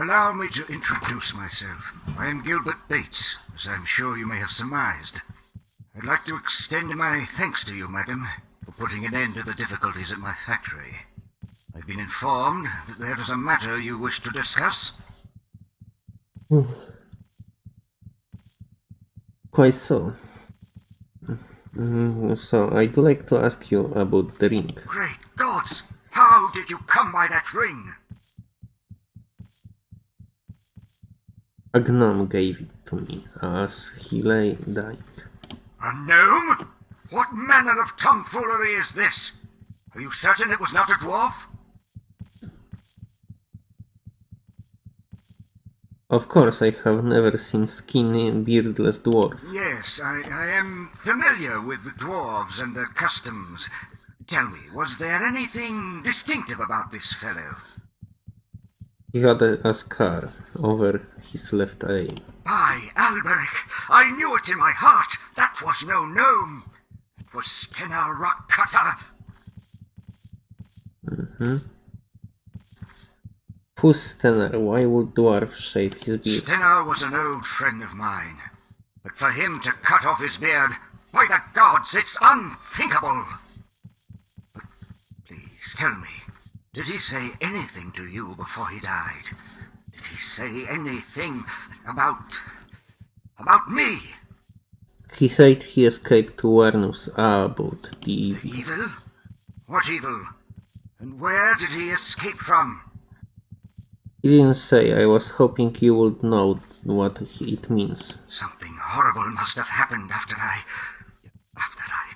Allow me to introduce myself. I am Gilbert Bates, as I'm sure you may have surmised. I'd like to extend my thanks to you, madam, for putting an end to the difficulties at my factory. I've been informed that there is a matter you wish to discuss. Quite so. Mm, so, I'd like to ask you about the ring. Great gods! How did you come by that ring? A gnome gave it to me as he lay dying. A gnome? What manner of tomfoolery is this? Are you certain it was not a dwarf? Of course, I have never seen skinny, beardless dwarf. Yes, I, I am familiar with the dwarves and their customs. Tell me, was there anything distinctive about this fellow? He had a, a scar over his left eye. By Alberic, I knew it in my heart. That was no gnome. It was Stennar Rockcutter. Mm-hmm. Who's Stennar? Why would dwarf shave his beard? Stennar was an old friend of mine. But for him to cut off his beard, by the gods, it's unthinkable. But please, tell me, did he say anything to you before he died? Did he say anything about... about me? He said he escaped to warn us about the evil. Evil? What evil? And where did he escape from? He didn't say. I was hoping you would know what it means. Something horrible must have happened after I... after I...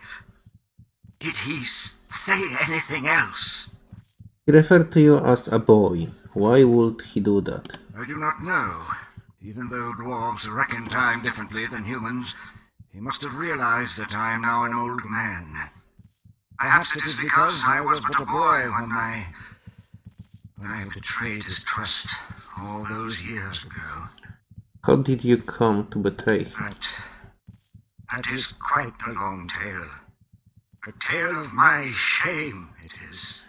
Did he say anything else? He referred to you as a boy. Why would he do that? I do not know. Even though dwarves reckon time differently than humans, he must have realized that I am now an old man. Perhaps it is because I was but a boy when I... when I betrayed his trust all those years ago. How did you come to betray him? But that is quite a long tale. A tale of my shame, it is.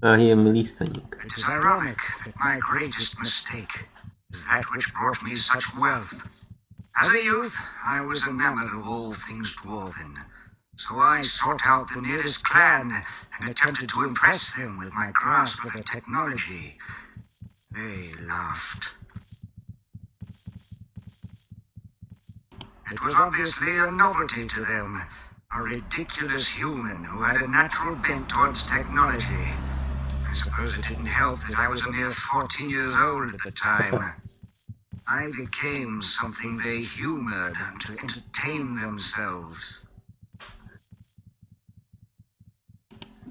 I am listening. It is ironic that my greatest mistake is that which brought me such wealth. As a youth, I was enamored of all things dwarven, so I sought out the nearest clan and attempted to impress them with my grasp of their technology. They laughed. It was obviously a novelty to them, a ridiculous human who had a natural bent towards technology. Suppose it didn't help that I was a mere 14 years old at the time. I became something they humored to entertain themselves.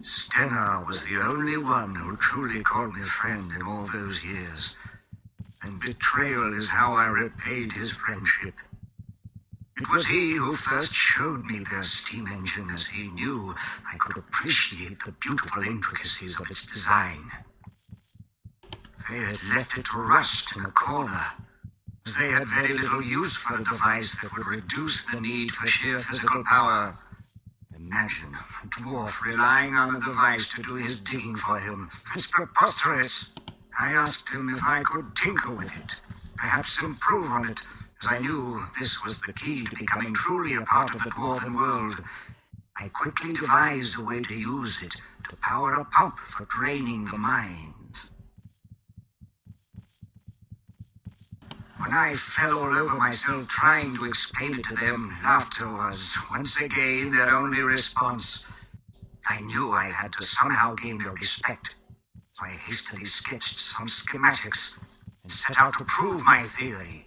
Stennar was the only one who truly called me friend in all those years. And betrayal is how I repaid his friendship. It was he who first showed me their steam engine as he knew I could appreciate the beautiful intricacies of its design. They had left it to rust in a corner, as they had very little use for a device that would reduce the need for sheer physical power. Imagine a dwarf relying on a device to do his digging for him. It's preposterous. I asked him if I could tinker with it, perhaps improve on it, as I knew this was the key to becoming truly a part of the dwarven world. I quickly devised a way to use it to power a pump for draining the mines. When I fell all over myself trying to explain it to them, laughter was once again their only response. I knew I had to somehow gain their respect, so I hastily sketched some schematics and set out to prove my theory.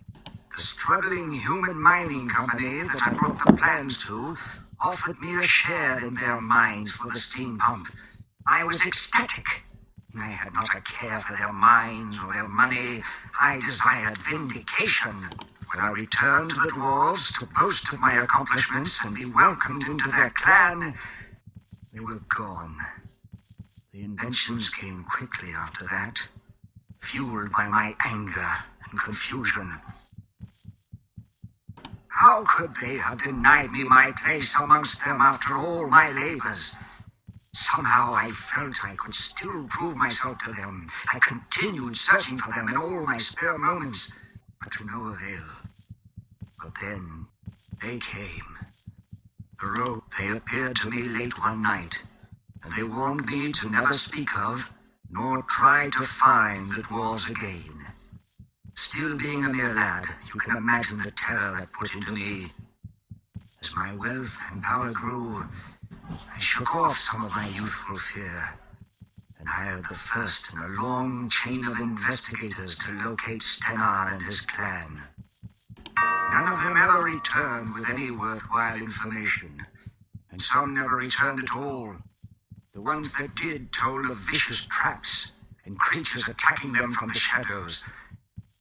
The struggling human mining company that I brought the plans to offered me a share in their mines for the steam pump. I was ecstatic. I had not a care for their mines or their money. I desired vindication. When I returned to the dwarves to boast of my accomplishments and be welcomed into their clan, they were gone. The inventions came quickly after that, fueled by my anger and confusion. How could they have denied me my place amongst them after all my labors? Somehow I felt I could still prove myself to them. I continued searching for them in all my spare moments, but to no avail. But then they came. The rope, they appeared to me late one night, and they warned me to never speak of, nor try to find the dwarves again. Still being a mere lad, you can imagine the terror that put into me. As my wealth and power grew, I shook off some of my youthful fear and hired the first in a long chain of investigators to locate Stennar and his clan. None of them ever returned with any worthwhile information, and some never returned at all. The ones that did told of vicious traps and creatures attacking them from the shadows.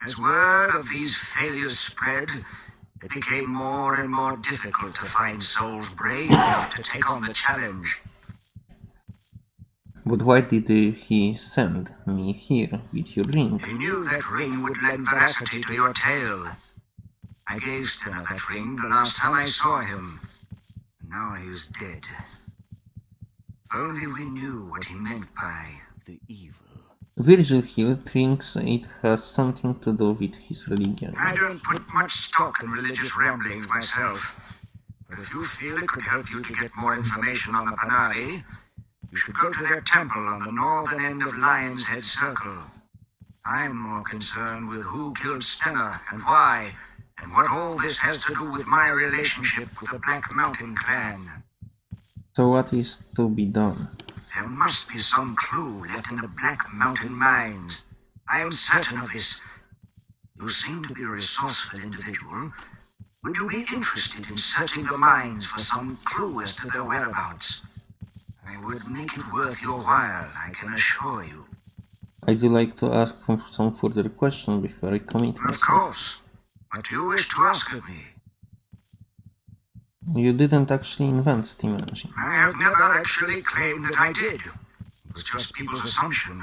As word of these failures spread, it became more and more difficult to find souls brave enough to take on the challenge. But why did he send me here with your ring? He knew that ring would lend veracity to your tale. I gave Stennar that ring the last time I saw him. Now he's dead. Only we knew what he meant by the evil. Virgil here thinks it has something to do with his religion. I don't put much stock in religious ramblings myself. But if you feel it could help you to get more information on the Panarii, you should go to their temple on the northern end of Lion's Head Circle. I'm more concerned with who killed Stennar and why, and what all this has to do with my relationship with the Black Mountain clan. So what is to be done? There must be some clue left in the Black Mountain mines. I am certain of this. You seem to be a resourceful individual. Would you be interested in searching the mines for some clue as to their whereabouts? I would make it worth your while, I can assure you. I'd like to ask some further questions before I commit Of course. What do you wish to ask of me? You didn't actually invent Steam Engine. I have never actually claimed that I did. It was just people's assumption.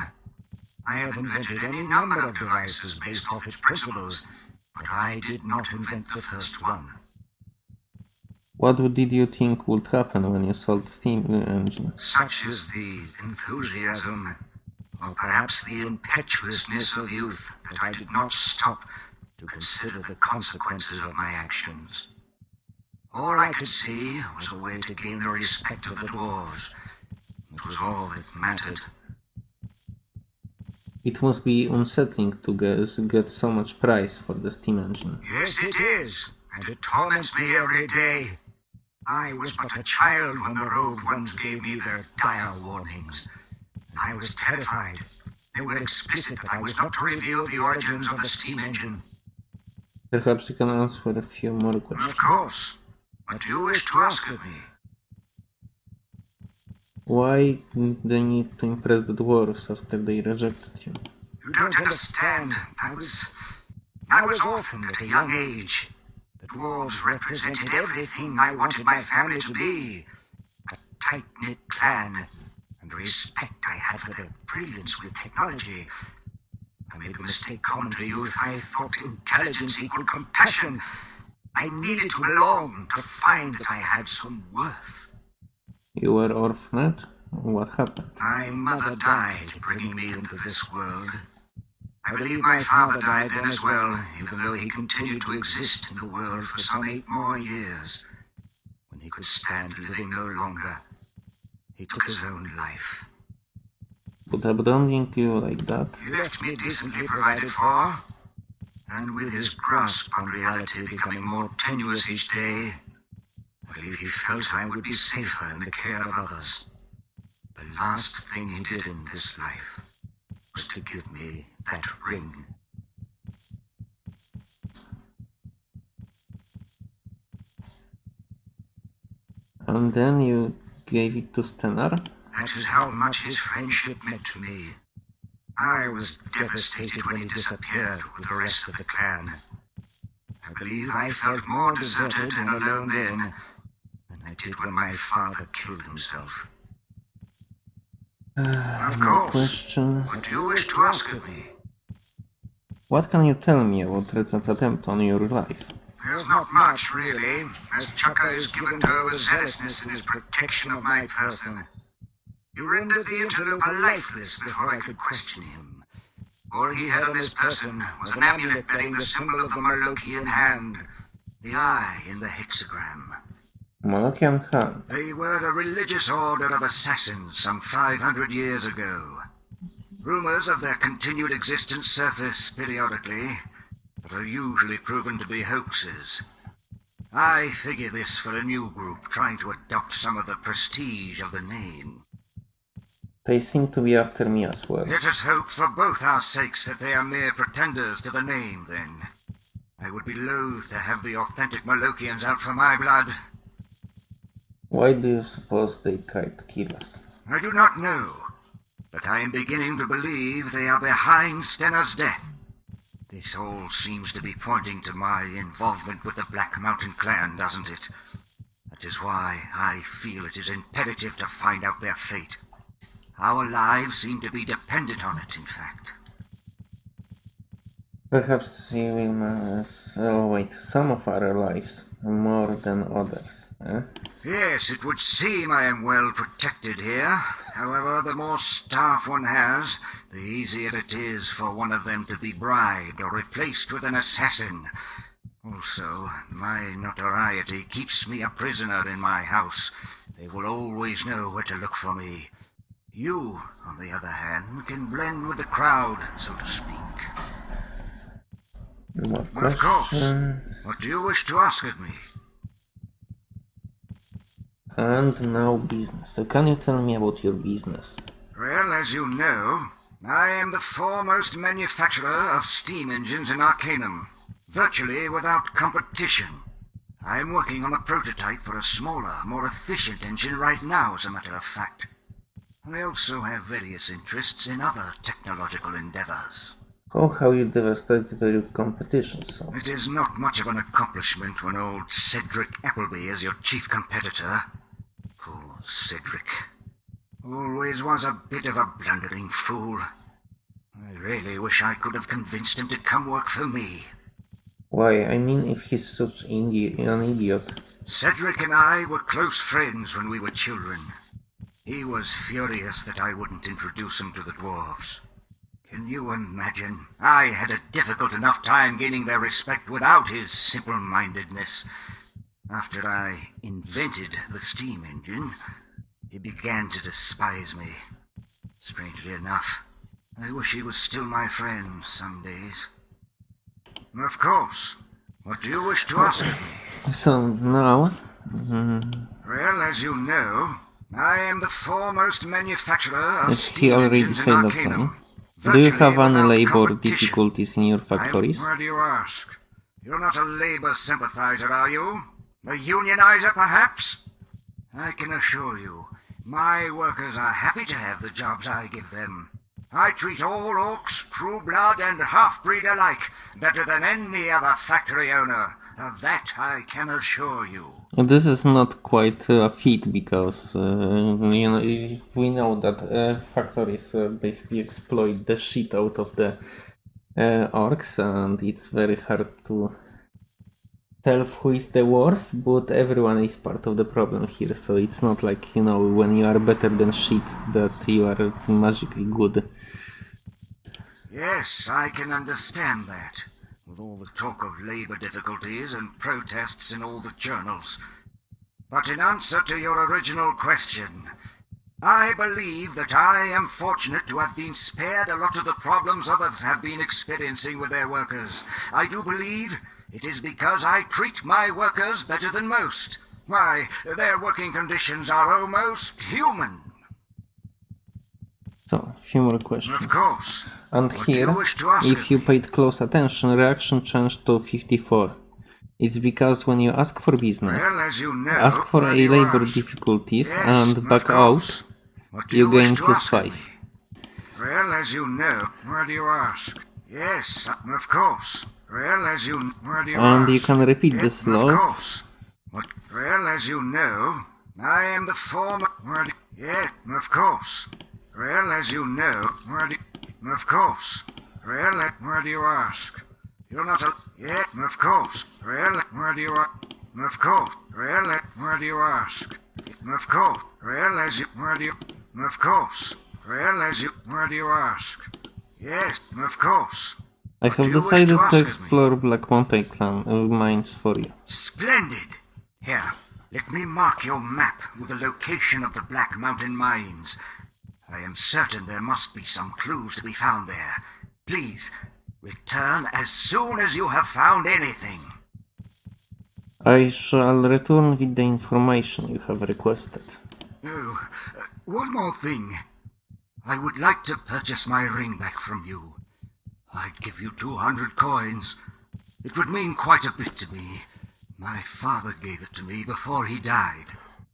I have invented any number of devices based off its principles, but I did not invent the first one. What did you think would happen when you sold Steam Engine? Such is the enthusiasm, or perhaps the impetuousness of youth, that I did not stop to consider the consequences of my actions. All I could see was a way to gain the respect of the dwarves. It was all that mattered. It must be unsettling to guess, get so much price for the Steam Engine. Yes, it is, and it torments me every day. I was but a child when the road ones gave me their dire warnings. I was terrified. They were explicit that I was not to reveal the origins of the steam engine. Perhaps you can answer a few more questions. Of course. What do you wish to ask of me? Why the need to impress the dwarves after they rejected you? You don't understand. I was. I was orphaned at a young age. The dwarves represented everything I wanted my family to be a tight knit clan, and the respect I had for their brilliance with technology. I made a mistake common to youth. I thought intelligence equaled compassion. I needed to belong, to find that I had some worth. You were orphaned? What happened? My mother died bringing me into this world. I believe my father died then as well, even though he continued to exist in the world for some eight more years. When he could stand living no longer, he took his own life. But abandoning you like that? He left me decently provided for, and with his grasp on reality becoming more tenuous each day, I believe he felt I would be safer in the care of others. The last thing he did in this life was to give me that ring. And then you gave it to Stennar? That is how much his friendship meant to me. I was devastated when he disappeared with the rest of the clan. I believe I felt more deserted and alone then than I did when my father killed himself. Uh, of course. question. What do you wish to ask of me? What can you tell me about recent attempt on your life? There's not much, really, as Chaka is given to overzealousness in his protection of my person. You rendered the interloper lifeless before I could question him. All he had on his person was an amulet bearing the symbol of the Molochean hand, the eye in the hexagram. Molochean hand. They were a religious order of assassins some 500 years ago. Rumors of their continued existence surface periodically, but are usually proven to be hoaxes. I figure this for a new group trying to adopt some of the prestige of the name. They seem to be after me as well. Let us hope for both our sakes that they are mere pretenders to the name, then. I would be loath to have the authentic Molocheans out for my blood. Why do you suppose they tried to kill us? I do not know, but I am beginning to believe they are behind Stennar's death. This all seems to be pointing to my involvement with the Black Mountain clan, doesn't it? That is why I feel it is imperative to find out their fate. Our lives seem to be dependent on it, in fact. Perhaps you will wait, some of our lives more than others. Eh? Yes, it would seem I am well protected here. However, the more staff one has, the easier it is for one of them to be bribed or replaced with an assassin. Also, my notoriety keeps me a prisoner in my house. They will always know where to look for me. You, on the other hand, can blend with the crowd, so to speak. What Well, of course. What do you wish to ask of me? And now business. So can you tell me about your business? Well, as you know, I am the foremost manufacturer of steam engines in Arcanum, virtually without competition. I am working on a prototype for a smaller, more efficient engine right now, as a matter of fact. I also have various interests in other technological endeavors. Oh, how you devastated your competition, so. It is not much of an accomplishment when old Cedric Appleby is your chief competitor. Poor Cedric. Always was a bit of a blundering fool. I really wish I could have convinced him to come work for me. Why, I mean, if he's such an idiot. Cedric and I were close friends when we were children. He was furious that I wouldn't introduce him to the dwarves. Can you imagine? I had a difficult enough time gaining their respect without his simple-mindedness. After I invented the steam engine, he began to despise me. Strangely enough, I wish he was still my friend some days. Of course. What do you wish to ask of me? So now, mm, Well, as you know, I am the foremost manufacturer of he already said that one. do you have any labor difficulties in your factories? Why do you ask? You're not a labor sympathizer, are you? A unionizer, perhaps? I can assure you, my workers are happy to have the jobs I give them. I treat all orcs, true blood, and half-breed alike better than any other factory owner. That I can assure you. This is not quite a feat because uh, you know we know that uh, factories uh, basically exploit the shit out of the uh, orcs, and it's very hard to tell who is the worst. But everyone is part of the problem here, so it's not like you know when you are better than shit that you are magically good. Yes, I can understand that. With all the talk of labor difficulties and protests in all the journals. But in answer to your original question, I believe that I am fortunate to have been spared a lot of the problems others have been experiencing with their workers. I do believe it is because I treat my workers better than most. Why, their working conditions are almost human. So, a few more questions. Of course. And What do you here, wish to ask if you paid close attention, reaction changed to 54. It's because when you ask for business, Well, as you know, ask for a labor difficulties and back out, you gain plus ask of 5. Well, as you know, where do you ask? Yes, of course. Well, as you, where do you And ask? you can repeat Yes, this Of law. course. What? Well, as you know, I am the former. Where do, yeah, of course. Well, as you know, where do, of course. Well, uh, where do you ask? You're not a. Yeah, of course. Well, uh, where do you ask? Of course. Well, uh, where do you ask? Of course. Well, as you, where do you? Of course. Well, as you... Why do you ask? Yes, of course. I have decided to to ask of me? explore Black Mountain Clan mines for you. Splendid! Here, let me mark your map with the location of the Black Mountain Mines. I am certain there must be some clues to be found there. Please, return as soon as you have found anything. I shall return with the information you have requested. Oh, uh, one more thing. I would like to purchase my ring back from you. I'd give you 200 coins. It would mean quite a bit to me. My father gave it to me before he died.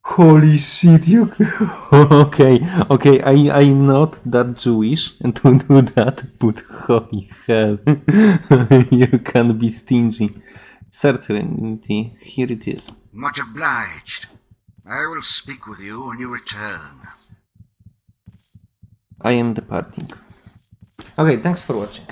Holy shit, you. okay, okay, I, I'm not that Jewish to do that, but holy hell. you can be stingy. Certainty, here it is. Much obliged. I will speak with you when you return. I am departing. Okay, thanks for watching.